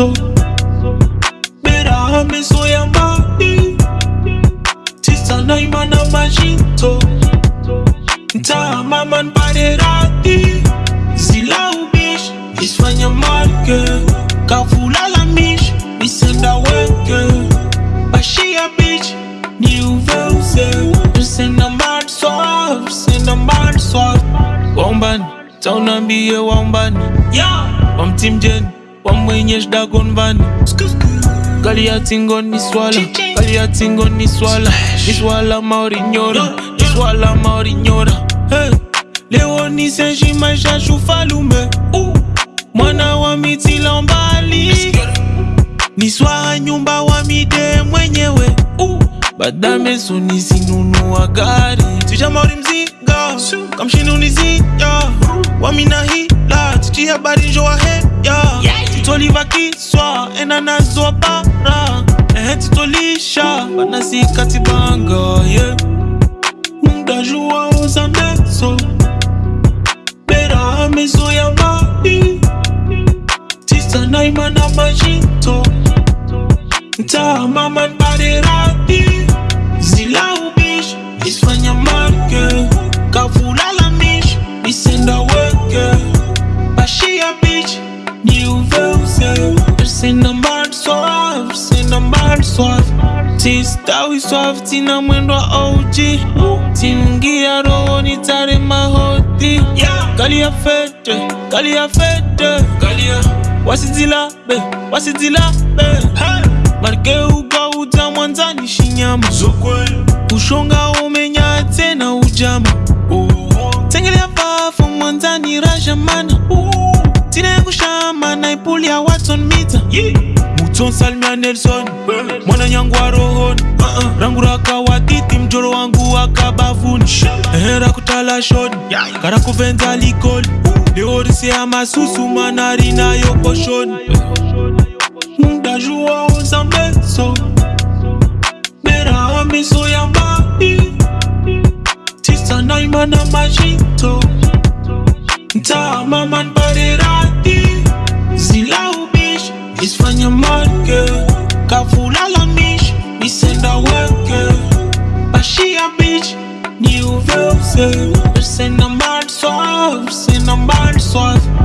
so Bera meso ya mbali Tisa na imana majito. Nta mama npare rati. Zila ubish Isfanya marke. Kavula mish Isenda weke. Bashia bitch Ni uvelse Senda mad soft Senda mad soft Wambani Taunambie wambani Wamtimjeni Wamwenyesh dagon vani? Gali ya tingo ni swala. Gali ya tingo ni swala. Ni swala maori nyora Ni swala maori nyora hey. Leo ni senji maisha shufalume. Uh. Mwana wa mitila mbali. Ni swaa nyumba wa mide mwenyewe. Uh. Badame suni sinunua gari. Tija maori mzinga Kamshini Wamina hila Tiji habari njo wa heya Titoliva kiswa Ena nazo bara Ehe titolisha. Banasi katibanga yeah. Muda jua oza meso Bera meso ya mai Tisa na imana majito Nta mama npare rati Zila ubish Isfanya marke Kavula la mish Isenda weke. Bashia bitch Ni sina mbali swafi sina mbali swafi tistawi swafi tina mwendo wa og tiningia roho ni tare mahoti kali ya fete kali ya fete wasizilabe wasizilabe marke ukaudza mwanzani shinyama. Ushonga umenya tena ujama. Tsengelya vafu mwanzani razhamana tine kushama naipuli ya watson mita mutsonsalmia nelson. Mwana nyangu warohoni uh-uh. rangu rakawatiti mjoro wangu wakabavuni ehe rakutala shoni. Karakuvhenza likoli. Leorisiya masusu mana rinayo poshoni ndajuwaonza meso meraha miso ya mbai tisanaimana mashito ntaamamanbarera your mind, girl. Got full all on me, We send I work, girl. But she a bitch, new verse. Person a bad swerve, send a bad swerve.